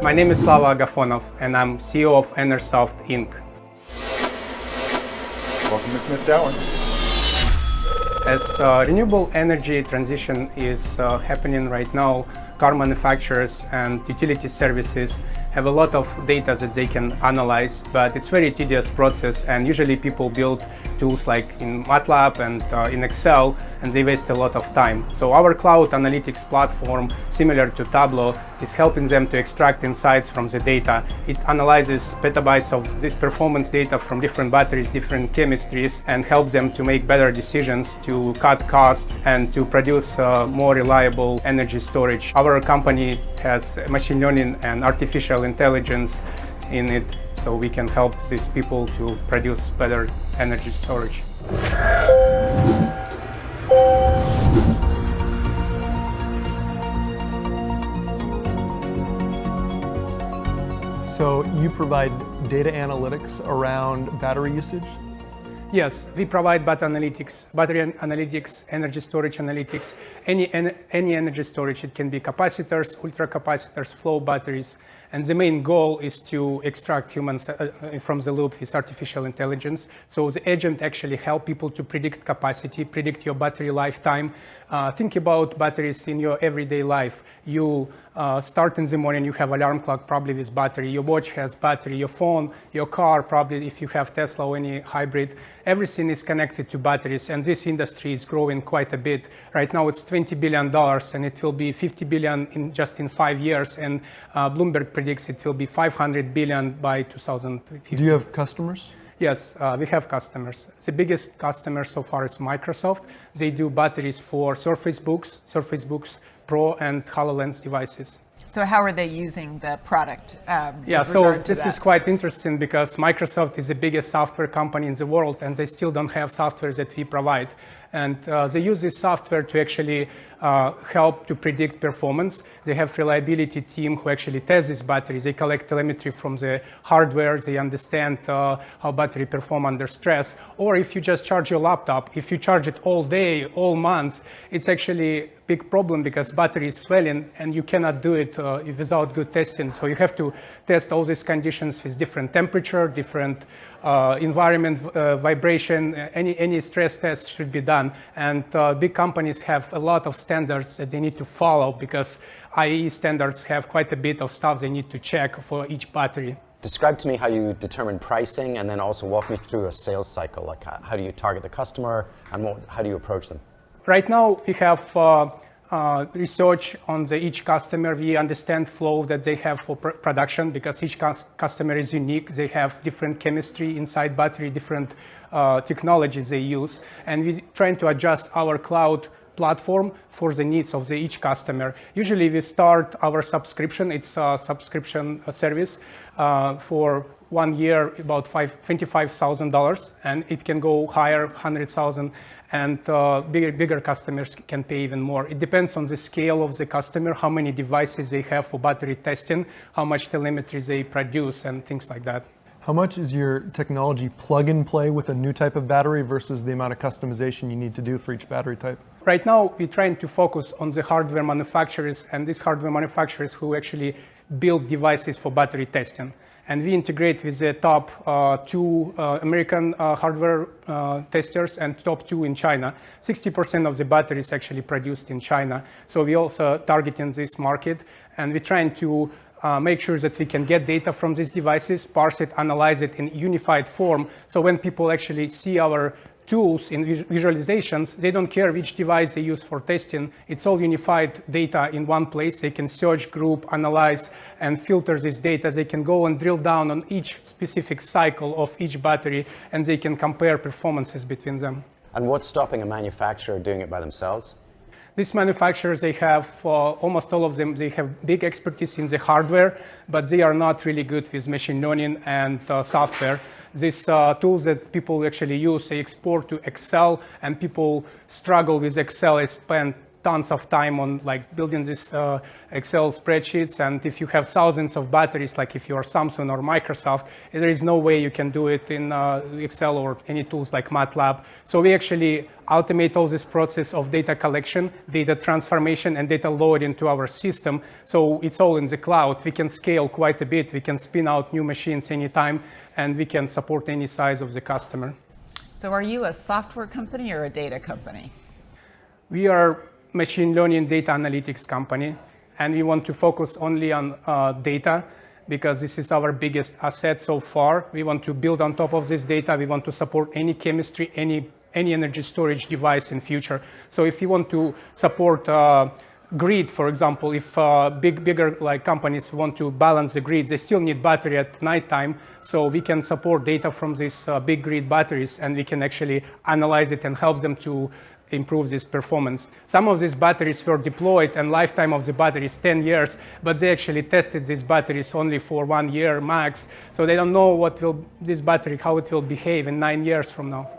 My name is Slava Agafonov, and I'm CEO of Enersoft Inc. Welcome to Smith Tower. As uh, renewable energy transition is uh, happening right now, car manufacturers and utility services have a lot of data that they can analyze, but it's very tedious process and usually people build tools like in MATLAB and uh, in Excel and they waste a lot of time. So our cloud analytics platform, similar to Tableau, is helping them to extract insights from the data. It analyzes petabytes of this performance data from different batteries, different chemistries, and helps them to make better decisions to cut costs and to produce uh, more reliable energy storage. Our company has machine learning and artificial intelligence in it so we can help these people to produce better energy storage. So you provide data analytics around battery usage? Yes, we provide battery analytics, battery analytics, energy storage analytics, any, any energy storage. It can be capacitors, ultracapacitors, flow batteries, and the main goal is to extract humans uh, uh, from the loop with artificial intelligence. So the agent actually help people to predict capacity, predict your battery lifetime. Uh, think about batteries in your everyday life. You uh, start in the morning, you have alarm clock probably with battery. Your watch has battery. Your phone, your car probably if you have Tesla or any hybrid. Everything is connected to batteries and this industry is growing quite a bit. Right now it's $20 billion and it will be 50 billion in just in five years. And uh, Bloomberg predicts it will be 500 billion by 2050. Do you have customers? Yes, uh, we have customers. The biggest customer so far is Microsoft. They do batteries for Surface Books, Surface Books Pro and HoloLens devices. So how are they using the product? Um, yeah, so this that? is quite interesting because Microsoft is the biggest software company in the world and they still don't have software that we provide. And uh, they use this software to actually uh, help to predict performance. They have reliability team who actually test these batteries. They collect telemetry from the hardware. They understand uh, how battery perform under stress. Or if you just charge your laptop, if you charge it all day, all months, it's actually big problem because battery is swelling and you cannot do it uh, without good testing. So you have to test all these conditions with different temperature, different uh, environment, uh, vibration, any, any stress test should be done. And uh, big companies have a lot of standards that they need to follow because IE standards have quite a bit of stuff they need to check for each battery. Describe to me how you determine pricing and then also walk me through a sales cycle. Like how, how do you target the customer and what, how do you approach them? Right now, we have uh, uh, research on the each customer. We understand flow that they have for pr production because each customer is unique. They have different chemistry inside battery, different uh, technologies they use. And we're trying to adjust our cloud platform for the needs of the each customer. Usually we start our subscription, it's a subscription service uh, for one year about $25,000 and it can go higher, 100,000 and uh, bigger, bigger customers can pay even more. It depends on the scale of the customer, how many devices they have for battery testing, how much telemetry they produce and things like that. How much is your technology plug and play with a new type of battery versus the amount of customization you need to do for each battery type? Right now, we're trying to focus on the hardware manufacturers and these hardware manufacturers who actually build devices for battery testing and we integrate with the top uh, two uh, American uh, hardware uh, testers and top two in China. 60% of the batteries actually produced in China. So we also targeting this market and we're trying to uh, make sure that we can get data from these devices, parse it, analyze it in unified form. So when people actually see our tools in visualizations, they don't care which device they use for testing. It's all unified data in one place. They can search, group, analyze, and filter this data. They can go and drill down on each specific cycle of each battery, and they can compare performances between them. And what's stopping a manufacturer doing it by themselves? These manufacturers, they have, uh, almost all of them, they have big expertise in the hardware, but they are not really good with machine learning and uh, software these uh, tools that people actually use, they export to Excel, and people struggle with Excel. They spend tons of time on like building these uh, Excel spreadsheets. And if you have thousands of batteries, like if you are Samsung or Microsoft, there is no way you can do it in uh, Excel or any tools like MATLAB. So we actually automate all this process of data collection, data transformation, and data load into our system. So it's all in the cloud. We can scale quite a bit. We can spin out new machines anytime, and we can support any size of the customer. So are you a software company or a data company? We are machine learning data analytics company, and we want to focus only on uh, data because this is our biggest asset so far. We want to build on top of this data. We want to support any chemistry, any, any energy storage device in future. So if you want to support uh, grid, for example, if uh, big, bigger like companies want to balance the grid, they still need battery at nighttime. So we can support data from these uh, big grid batteries, and we can actually analyze it and help them to improve this performance. Some of these batteries were deployed and lifetime of the battery is 10 years, but they actually tested these batteries only for one year max. So they don't know what will this battery, how it will behave in nine years from now.